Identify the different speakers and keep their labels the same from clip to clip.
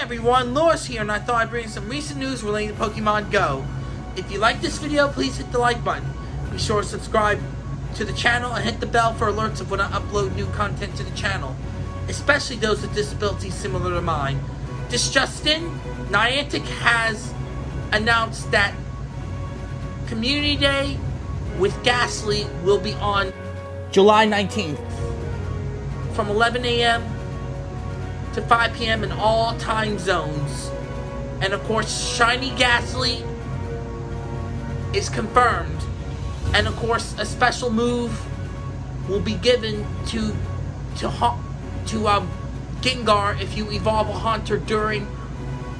Speaker 1: everyone, Loris here, and I thought I'd bring some recent news relating to Pokemon Go. If you like this video, please hit the like button. Be sure to subscribe to the channel and hit the bell for alerts of when I upload new content to the channel, especially those with disabilities similar to mine. This Justin, Niantic has announced that Community Day with Gastly will be on July 19th from 11 a.m. to 5 p.m. in all time zones. And of course, Shiny Gastly is confirmed. And of course, a special move will be given to to to um, Gengar if you evolve a Haunter during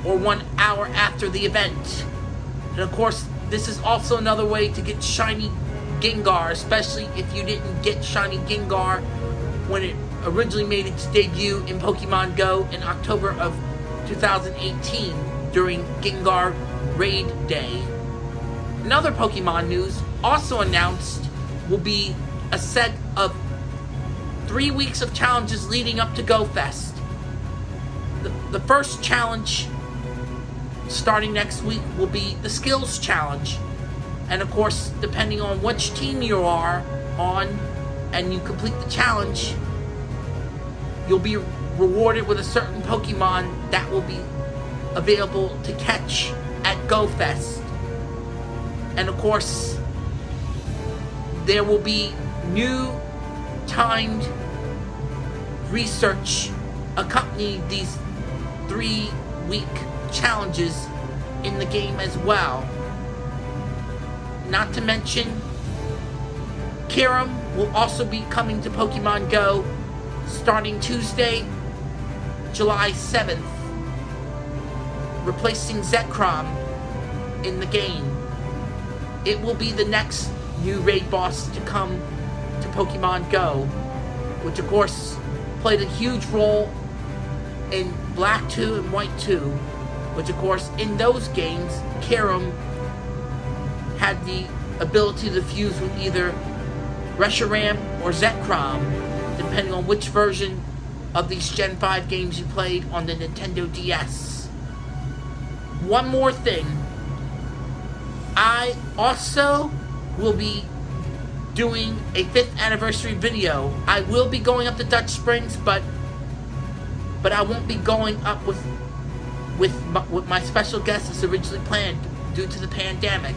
Speaker 1: or one hour after the event. And of course, this is also another way to get Shiny Gengar, especially if you didn't get Shiny Gengar when it originally made its debut in Pokemon Go in October of 2018 during Gengar Raid Day. Another Pokemon news also announced will be a set of three weeks of challenges leading up to Go Fest. The, the first challenge starting next week will be the Skills Challenge. And of course, depending on which team you are on and you complete the challenge, you'll be rewarded with a certain Pokemon that will be available to catch at GoFest. And of course, there will be new timed research accompanying these three week challenges in the game as well. Not to mention, Kyurem will also be coming to Pokemon Go starting Tuesday, July 7th, replacing Zekrom in the game. It will be the next new raid boss to come to Pokemon Go, which of course played a huge role in Black 2 and White 2, which of course in those games, Kyurem had the ability to fuse with either Reshiram or Zekrom, depending on which version of these Gen 5 games you played on the Nintendo DS. One more thing. I also will be doing a 5th anniversary video. I will be going up to Dutch Springs, but but I won't be going up with with my, with my special guest as originally planned due to the pandemic.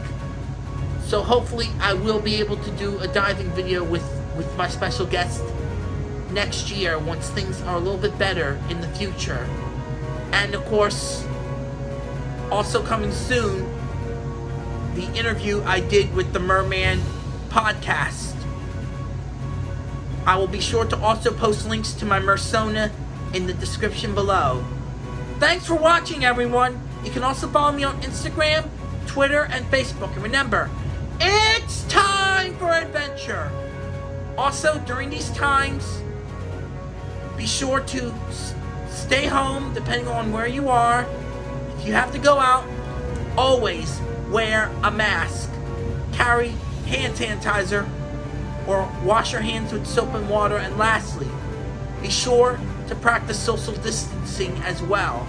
Speaker 1: So hopefully I will be able to do a diving video with with my special guest next year once things are a little bit better in the future. And of course, also coming soon, the interview I did with the Merman podcast. I will be sure to also post links to my Mersona in the description below. Thanks for watching, everyone. You can also follow me on Instagram, Twitter, and Facebook. And remember, it's time for adventure. Also, during these times, be sure to stay home depending on where you are. If you have to go out, always wear a mask. Carry hand sanitizer or wash your hands with soap and water. And lastly, be sure to practice social distancing as well.